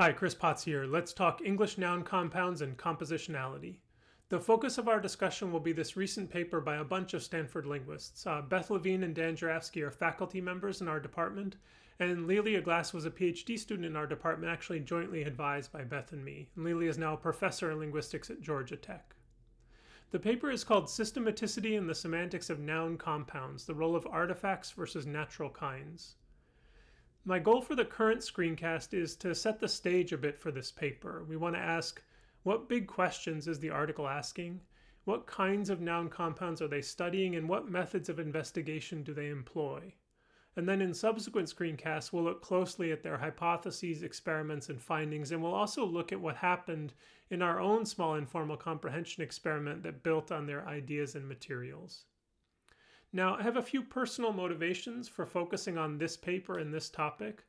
Hi, Chris Potts here. Let's talk English noun compounds and compositionality. The focus of our discussion will be this recent paper by a bunch of Stanford linguists. Uh, Beth Levin and Dan Jurafsky are faculty members in our department, and Lelia Glass was a PhD student in our department, actually jointly advised by Beth and me. And Lelia is now a professor in linguistics at Georgia Tech. The paper is called Systematicity in the Semantics of Noun Compounds, the Role of Artifacts versus Natural Kinds. My goal for the current screencast is to set the stage a bit for this paper. We want to ask, what big questions is the article asking? What kinds of noun compounds are they studying and what methods of investigation do they employ? And then in subsequent screencasts, we'll look closely at their hypotheses, experiments, and findings, and we'll also look at what happened in our own small informal comprehension experiment that built on their ideas and materials. Now, I have a few personal motivations for focusing on this paper and this topic.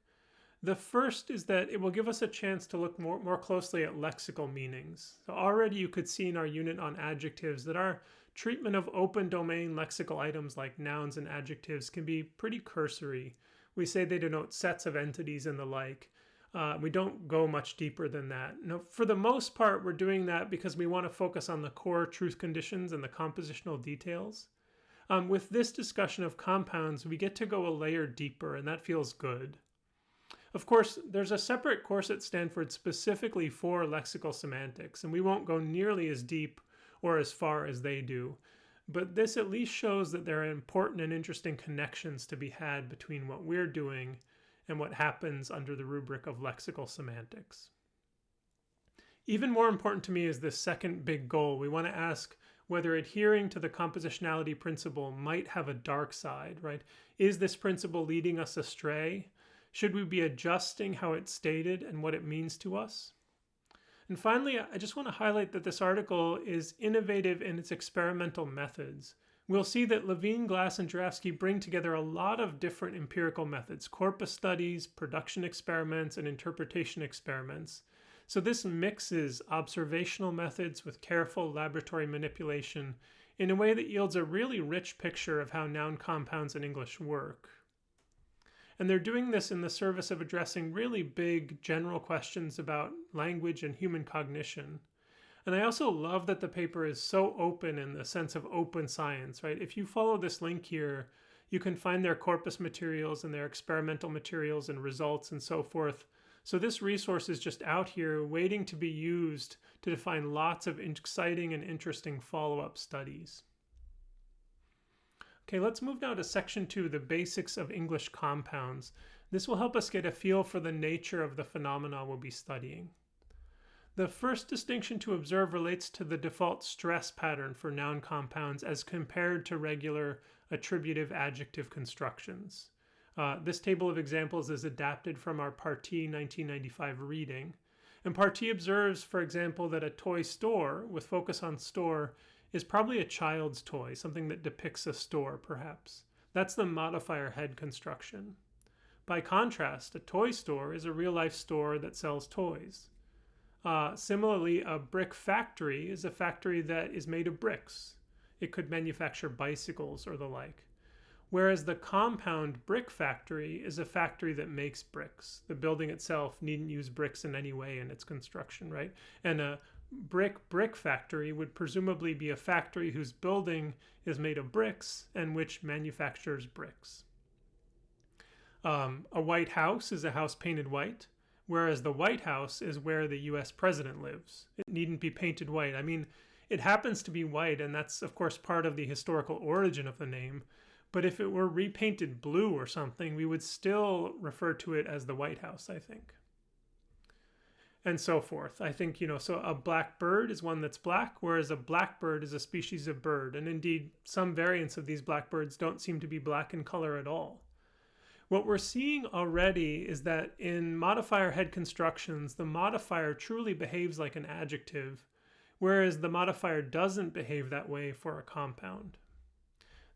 The first is that it will give us a chance to look more, more closely at lexical meanings. So already you could see in our unit on adjectives that our treatment of open domain lexical items like nouns and adjectives can be pretty cursory. We say they denote sets of entities and the like. Uh, we don't go much deeper than that. Now, for the most part, we're doing that because we want to focus on the core truth conditions and the compositional details. Um, with this discussion of compounds, we get to go a layer deeper, and that feels good. Of course, there's a separate course at Stanford specifically for lexical semantics, and we won't go nearly as deep or as far as they do. But this at least shows that there are important and interesting connections to be had between what we're doing and what happens under the rubric of lexical semantics. Even more important to me is this second big goal. We want to ask whether adhering to the compositionality principle might have a dark side, right? Is this principle leading us astray? Should we be adjusting how it's stated and what it means to us? And finally, I just want to highlight that this article is innovative in its experimental methods. We'll see that Levin, Glass, and Jurafsky bring together a lot of different empirical methods, corpus studies, production experiments, and interpretation experiments. So this mixes observational methods with careful laboratory manipulation in a way that yields a really rich picture of how noun compounds in English work. And they're doing this in the service of addressing really big general questions about language and human cognition. And I also love that the paper is so open in the sense of open science, right? If you follow this link here, you can find their corpus materials and their experimental materials and results and so forth so this resource is just out here waiting to be used to define lots of exciting and interesting follow-up studies. Okay, let's move now to section two, the basics of English compounds. This will help us get a feel for the nature of the phenomena we'll be studying. The first distinction to observe relates to the default stress pattern for noun compounds as compared to regular attributive adjective constructions. Uh, this table of examples is adapted from our Partee 1995 reading. And Partee observes, for example, that a toy store, with focus on store, is probably a child's toy, something that depicts a store, perhaps. That's the modifier head construction. By contrast, a toy store is a real life store that sells toys. Uh, similarly, a brick factory is a factory that is made of bricks. It could manufacture bicycles or the like. Whereas the compound brick factory is a factory that makes bricks. The building itself needn't use bricks in any way in its construction, right? And a brick brick factory would presumably be a factory whose building is made of bricks and which manufactures bricks. Um, a White House is a house painted white, whereas the White House is where the US president lives. It needn't be painted white. I mean, it happens to be white, and that's, of course, part of the historical origin of the name. But if it were repainted blue or something, we would still refer to it as the White House, I think. And so forth. I think, you know, so a black bird is one that's black, whereas a blackbird is a species of bird. And indeed, some variants of these blackbirds don't seem to be black in color at all. What we're seeing already is that in modifier head constructions, the modifier truly behaves like an adjective, whereas the modifier doesn't behave that way for a compound.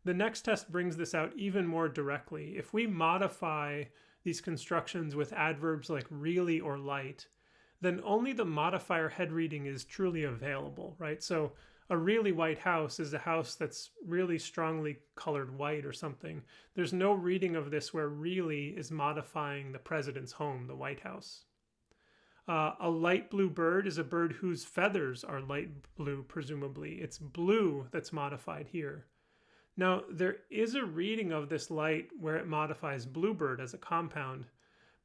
The next test brings this out even more directly. If we modify these constructions with adverbs like really or light, then only the modifier head reading is truly available, right? So a really white house is a house that's really strongly colored white or something. There's no reading of this where really is modifying the president's home, the White House. Uh, a light blue bird is a bird whose feathers are light blue, presumably. It's blue that's modified here. Now, there is a reading of this light where it modifies bluebird as a compound,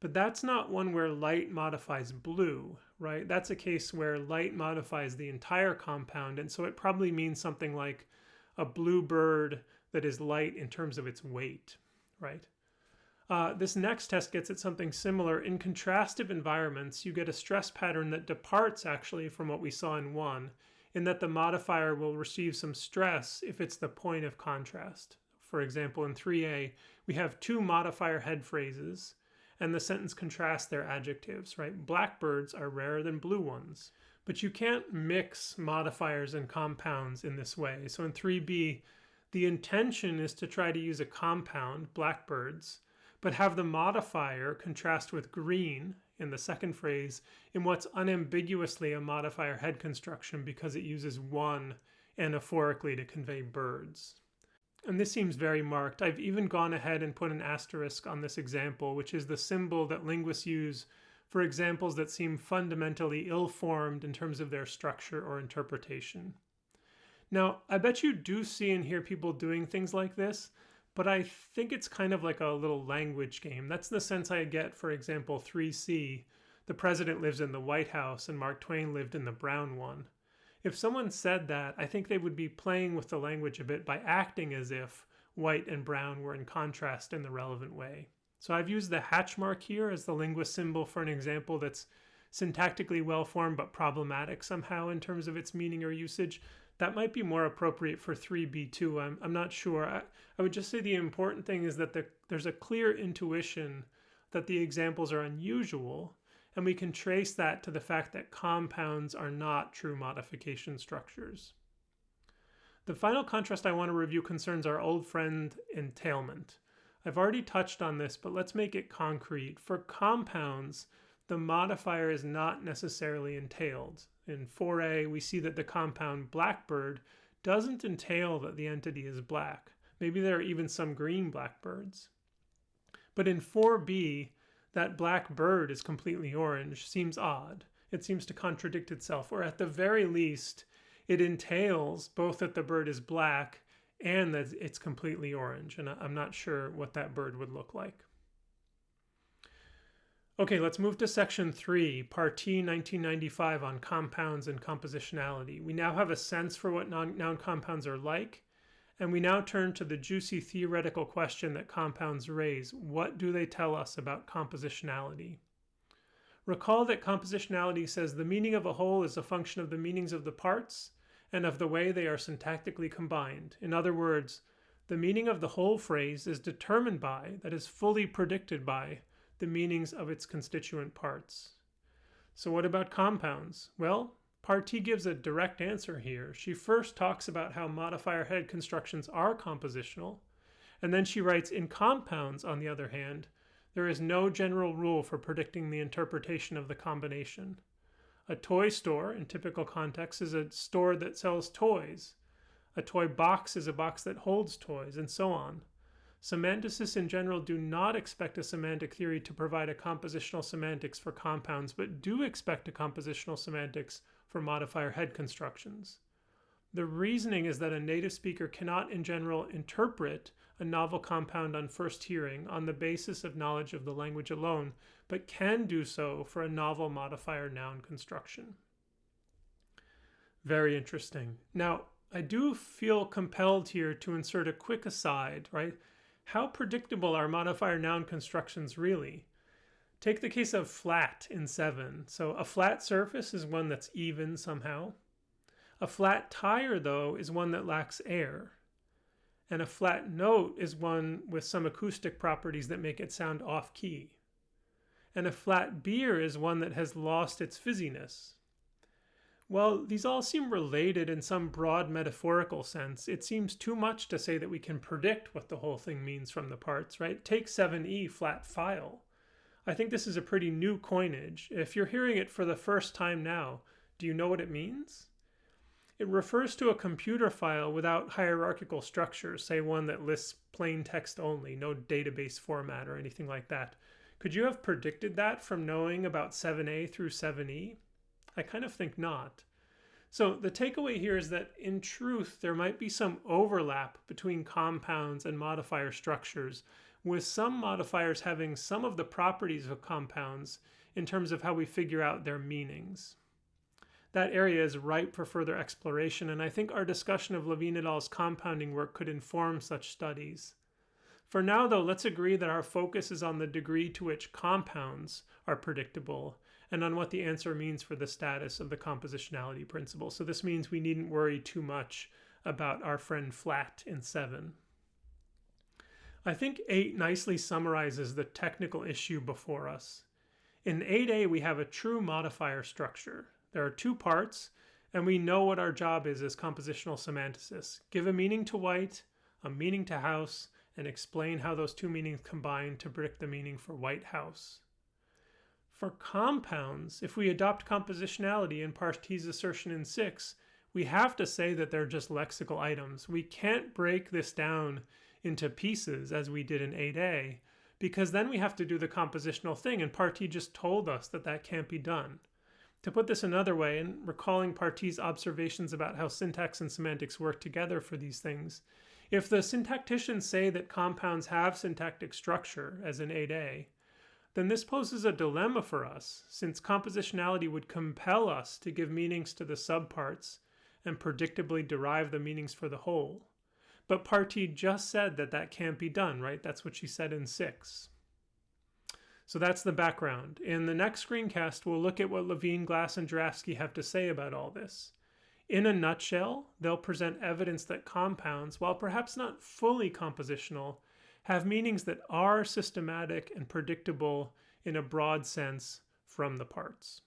but that's not one where light modifies blue, right? That's a case where light modifies the entire compound, and so it probably means something like a bluebird that is light in terms of its weight, right? Uh, this next test gets at something similar. In contrastive environments, you get a stress pattern that departs actually from what we saw in 1, in that the modifier will receive some stress if it's the point of contrast. For example, in 3a, we have two modifier head phrases, and the sentence contrasts their adjectives, right? Blackbirds are rarer than blue ones. But you can't mix modifiers and compounds in this way. So in 3b, the intention is to try to use a compound, blackbirds, but have the modifier contrast with green in the second phrase in what's unambiguously a modifier head construction because it uses one anaphorically to convey birds. And this seems very marked. I've even gone ahead and put an asterisk on this example, which is the symbol that linguists use for examples that seem fundamentally ill-formed in terms of their structure or interpretation. Now, I bet you do see and hear people doing things like this, but I think it's kind of like a little language game. That's the sense I get, for example, 3C. The president lives in the White House and Mark Twain lived in the brown one. If someone said that, I think they would be playing with the language a bit by acting as if white and brown were in contrast in the relevant way. So I've used the hatch mark here as the linguist symbol for an example that's syntactically well formed but problematic somehow in terms of its meaning or usage that might be more appropriate for 3b2 i'm, I'm not sure. I, I would just say the important thing is that the, there's a clear intuition that the examples are unusual and we can trace that to the fact that compounds are not true modification structures. The final contrast i want to review concerns our old friend entailment. I've already touched on this but let's make it concrete. For compounds the modifier is not necessarily entailed in 4a, we see that the compound blackbird doesn't entail that the entity is black. Maybe there are even some green blackbirds. But in 4b, that black bird is completely orange seems odd. It seems to contradict itself, or at the very least, it entails both that the bird is black and that it's completely orange. And I'm not sure what that bird would look like. Okay, let's move to section three, Partee 1995 on compounds and compositionality. We now have a sense for what non noun compounds are like, and we now turn to the juicy theoretical question that compounds raise. What do they tell us about compositionality? Recall that compositionality says the meaning of a whole is a function of the meanings of the parts and of the way they are syntactically combined. In other words, the meaning of the whole phrase is determined by, that is fully predicted by, the meanings of its constituent parts. So what about compounds? Well, Partee gives a direct answer here. She first talks about how modifier head constructions are compositional, and then she writes, in compounds, on the other hand, there is no general rule for predicting the interpretation of the combination. A toy store, in typical context, is a store that sells toys. A toy box is a box that holds toys, and so on. Semanticists in general do not expect a semantic theory to provide a compositional semantics for compounds, but do expect a compositional semantics for modifier head constructions. The reasoning is that a native speaker cannot in general interpret a novel compound on first hearing on the basis of knowledge of the language alone, but can do so for a novel modifier noun construction. Very interesting. Now, I do feel compelled here to insert a quick aside, right? How predictable are modifier noun constructions really? Take the case of flat in 7. So a flat surface is one that's even somehow. A flat tire, though, is one that lacks air. And a flat note is one with some acoustic properties that make it sound off key. And a flat beer is one that has lost its fizziness. Well, these all seem related in some broad metaphorical sense. It seems too much to say that we can predict what the whole thing means from the parts, right? Take 7e flat file. I think this is a pretty new coinage. If you're hearing it for the first time now, do you know what it means? It refers to a computer file without hierarchical structure, say one that lists plain text only, no database format or anything like that. Could you have predicted that from knowing about 7a through 7e? I kind of think not. So the takeaway here is that in truth, there might be some overlap between compounds and modifier structures, with some modifiers having some of the properties of compounds in terms of how we figure out their meanings. That area is ripe for further exploration, and I think our discussion of Levin et al.'s compounding work could inform such studies. For now, though, let's agree that our focus is on the degree to which compounds are predictable and on what the answer means for the status of the compositionality principle. So this means we needn't worry too much about our friend flat in 7. I think 8 nicely summarizes the technical issue before us. In 8a, we have a true modifier structure. There are two parts, and we know what our job is as compositional semanticists. Give a meaning to white, a meaning to house, and explain how those two meanings combine to predict the meaning for White House. For compounds, if we adopt compositionality in Partee's assertion in 6, we have to say that they're just lexical items. We can't break this down into pieces as we did in 8a, because then we have to do the compositional thing, and Partee just told us that that can't be done. To put this another way, and recalling Partee's observations about how syntax and semantics work together for these things, if the syntacticians say that compounds have syntactic structure, as in 8a, then this poses a dilemma for us, since compositionality would compel us to give meanings to the subparts and predictably derive the meanings for the whole. But Partee just said that that can't be done, right? That's what she said in 6. So that's the background. In the next screencast, we'll look at what Levin, Glass, and Jurafsky have to say about all this. In a nutshell, they'll present evidence that compounds, while perhaps not fully compositional, have meanings that are systematic and predictable in a broad sense from the parts.